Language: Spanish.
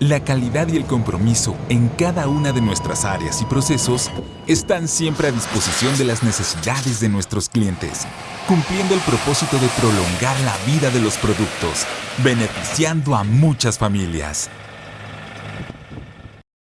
La calidad y el compromiso en cada una de nuestras áreas y procesos están siempre a disposición de las necesidades de nuestros clientes, cumpliendo el propósito de prolongar la vida de los productos, beneficiando a muchas familias.